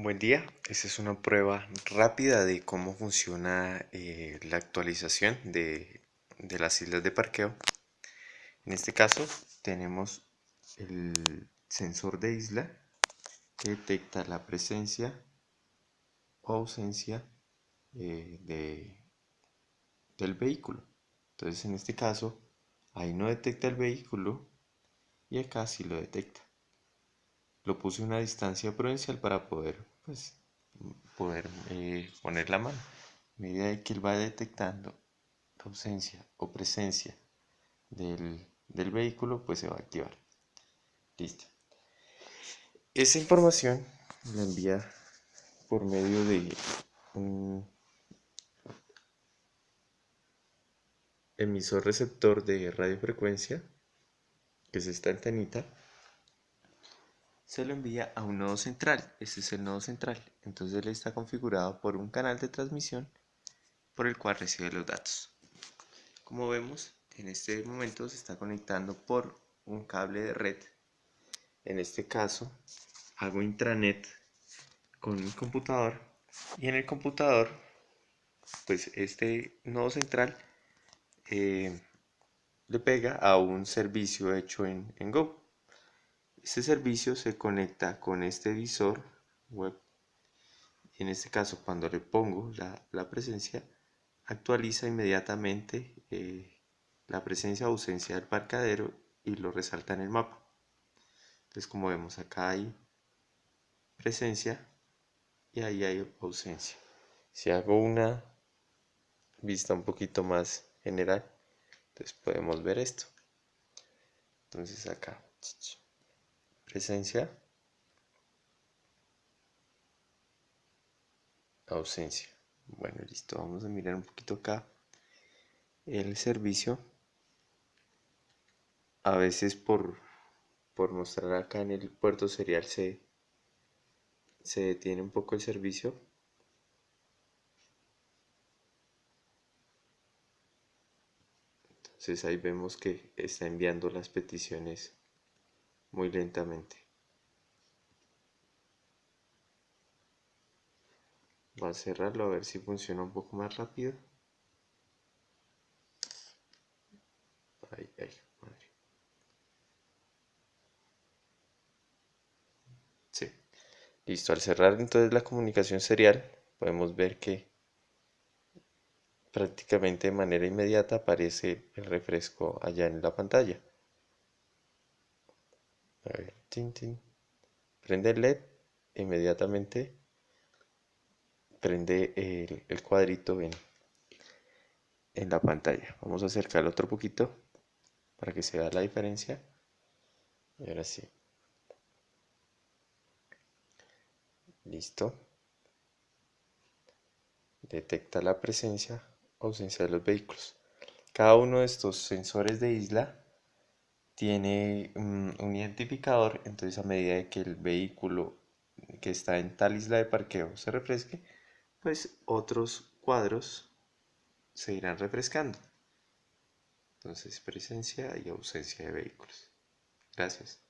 Buen día, esta es una prueba rápida de cómo funciona eh, la actualización de, de, las islas de parqueo. En este caso tenemos el sensor de isla que detecta la presencia o ausencia eh, de, del vehículo. Entonces en este caso ahí no detecta el vehículo y acá sí lo detecta lo puse a una distancia prudencial para poder pues poder eh, poner la mano. A medida de que él va detectando ausencia o presencia del, del vehículo pues se va a activar. Listo. Esa información la envía por medio de un emisor receptor de radiofrecuencia que es esta antenita se lo envía a un nodo central. Este es el nodo central. Entonces él está configurado por un canal de transmisión por el cual recibe los datos. Como vemos, en este momento se está conectando por un cable de red. En este caso, hago intranet con mi computador y en el computador, pues este nodo central eh, le pega a un servicio hecho en, en Go. Este servicio se conecta con este visor web. En este caso, cuando le pongo la, presencia, actualiza inmediatamente eh, la presencia o ausencia del parcadero y lo resalta en el mapa. Entonces, como vemos, acá hay presencia y ahí hay ausencia. Si hago una vista un poquito más general, entonces podemos ver esto. Entonces acá presencia, ausencia. Bueno, listo, vamos a mirar un poquito acá el servicio. A veces por, por mostrar acá en el puerto serial se, se detiene un poco el servicio. Entonces ahí vemos que está enviando las peticiones muy lentamente. Voy a cerrarlo a ver si funciona un poco más rápido. Ay, ay, madre. Sí. Listo, al cerrar entonces la comunicación serial, podemos ver que prácticamente de manera inmediata aparece el refresco allá en la pantalla. Prende el LED, inmediatamente prende el, cuadrito en, en la pantalla. Vamos a acercarlo otro poquito para que se vea la diferencia. Y ahora sí. Listo. Detecta la presencia o ausencia de los vehículos. Cada uno de estos sensores de isla tiene un identificador, entonces a medida de que el vehículo que está en tal isla de parqueo se refresque, pues otros cuadros se irán refrescando. Entonces presencia y ausencia de vehículos. Gracias.